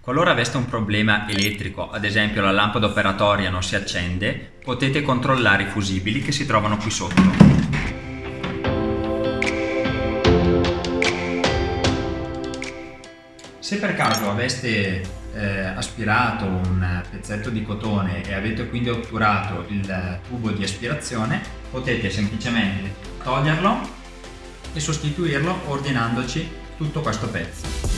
Qualora aveste un problema elettrico, ad esempio la lampada operatoria non si accende, potete controllare i fusibili che si trovano qui sotto. Se per caso aveste eh, aspirato un pezzetto di cotone e avete quindi otturato il tubo di aspirazione, potete semplicemente toglierlo e sostituirlo ordinandoci tutto questo pezzo.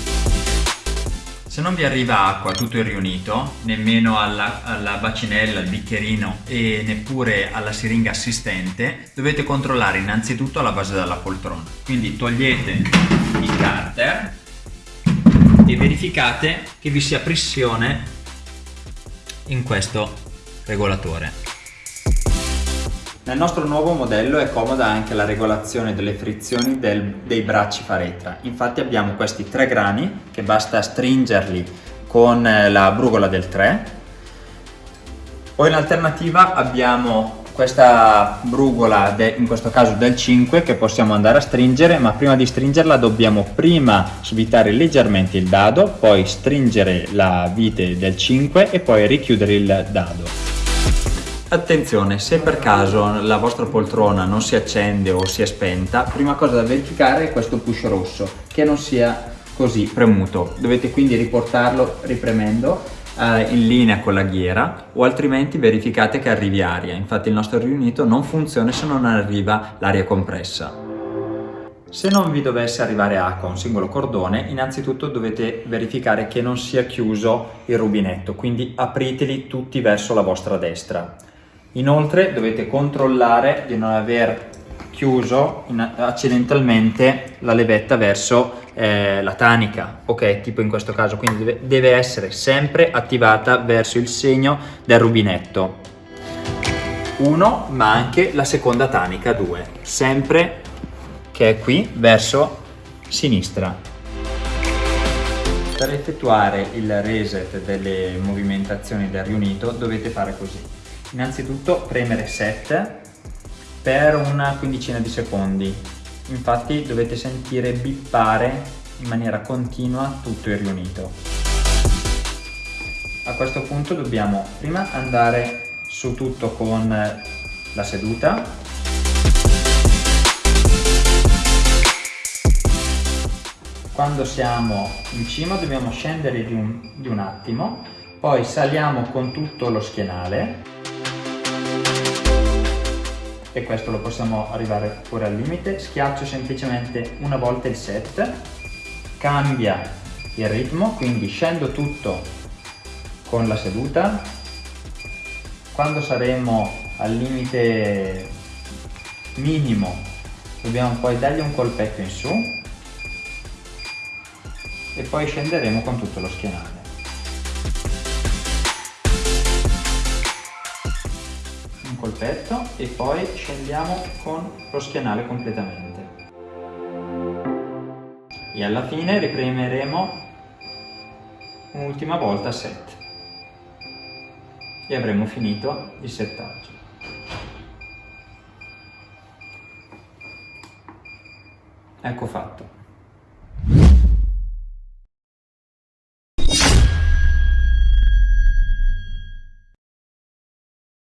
Se non vi arriva acqua tutto il riunito, nemmeno alla, alla, bacinella, al bicchierino e neppure alla siringa assistente, dovete controllare innanzitutto la base della poltrona. Quindi togliete il carter e verificate che vi sia pressione in questo regolatore. Nel nostro nuovo modello è comoda anche la regolazione delle frizioni del, dei bracci faretra. Infatti abbiamo questi tre grani che basta stringerli con eh, la brugola del 3 o in alternativa abbiamo questa brugola, in questo caso del 5, che possiamo andare a stringere, ma prima di stringerla dobbiamo prima svitare leggermente il dado, poi stringere la vite del 5 e poi richiudere il dado. Attenzione, se per caso la vostra poltrona non si accende o si è spenta, prima cosa da verificare è questo push rosso, che non sia così premuto. Dovete quindi riportarlo ripremendo eh, in linea con la ghiera o altrimenti verificate che arrivi aria. Infatti il nostro riunito non funziona se non arriva l'aria compressa. Se non vi dovesse arrivare acqua a un singolo cordone, innanzitutto dovete verificare che non sia chiuso il rubinetto, quindi apriteli tutti verso la vostra destra. Inoltre dovete controllare di non aver chiuso in, accidentalmente la levetta verso eh, la tanica, ok, tipo in questo caso, quindi deve, deve essere sempre attivata verso il segno del rubinetto. 1 ma anche la seconda tanica 2, sempre che è qui verso sinistra. Per effettuare il reset delle movimentazioni del riunito dovete fare così innanzitutto premere set per una quindicina di secondi. Infatti dovete sentire bippare in maniera continua tutto il riunito. A questo punto dobbiamo prima andare su tutto con la seduta. Quando siamo in cima dobbiamo scendere di un, di un attimo poi saliamo con tutto lo schienale e questo lo possiamo arrivare pure al limite, schiaccio semplicemente una volta il set, cambia il ritmo, quindi scendo tutto con la seduta, quando saremo al limite minimo dobbiamo poi dargli un colpetto in su. E poi scenderemo con tutto lo schienale. Colpetto e poi scendiamo con lo schienale completamente. E alla fine ripremeremo un'ultima volta set e avremo finito il settaggio. Ecco fatto.